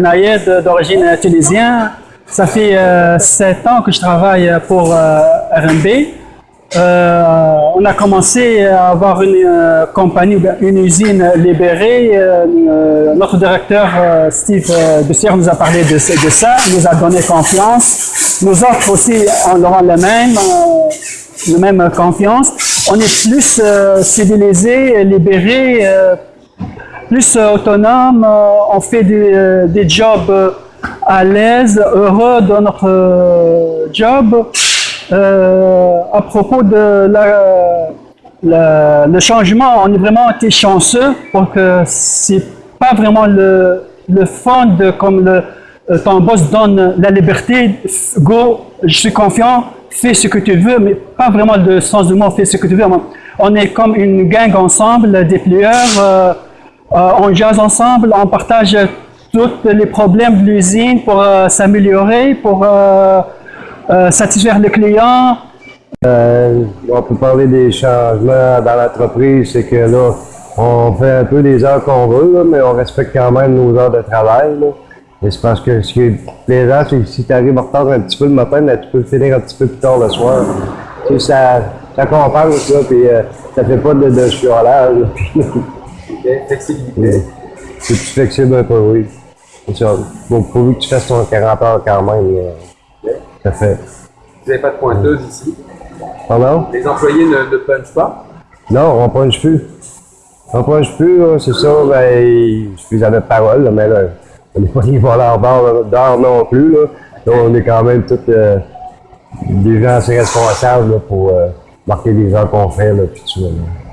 Ben Ayed, d'origine tunisienne. Ça fait euh, sept ans que je travaille pour euh, RMB. Euh, on a commencé à avoir une euh, compagnie, une usine libérée. Euh, euh, notre directeur Steve Bussière nous a parlé de, de ça, nous a donné confiance. Nous autres aussi, on aura le même, même confiance. On est plus civilisés, libérés, plus autonome, euh, on fait des, des jobs à l'aise, heureux dans notre job. Euh, à propos de le changement, on est vraiment été chanceux pour que c'est pas vraiment le, fond de comme euh, ton boss donne la liberté, go, je suis confiant, fais ce que tu veux, mais pas vraiment le sens du mot, fais ce que tu veux. On est comme une gang ensemble, des plieurs, euh, on jase ensemble, on partage tous les problèmes de l'usine pour s'améliorer, pour euh, satisfaire les clients. Euh, on peut parler des changements dans l'entreprise, c'est que là, on fait un peu les heures qu'on veut, là, mais on respecte quand même nos heures de travail. Là. Et c'est parce que ce qui est plaisant, c'est que si tu arrives en retard un petit peu le matin, ben, tu peux finir un petit peu plus tard le soir. Tu sais, ça, ça compense, ça, puis euh, ça fait pas de, de chiolage. là. Flexibilité. c'est plus flexible un peu, oui. C'est ça. Bon, pourvu que tu fasses ton 40 heures quand même, fait. Vous n'avez pas de pointeuse ici? Pardon? Les employés ne, ne punchent pas? Non, on punch plus. On punch plus, là, c'est ça, ben, je suis jamais de parole, là, mais là, on n'est pas des voleurs d'or non plus, là. Là, on est quand même tous euh, des gens assez responsables, là, pour euh, marquer les heures qu'on fait, là, puis tout ça, là.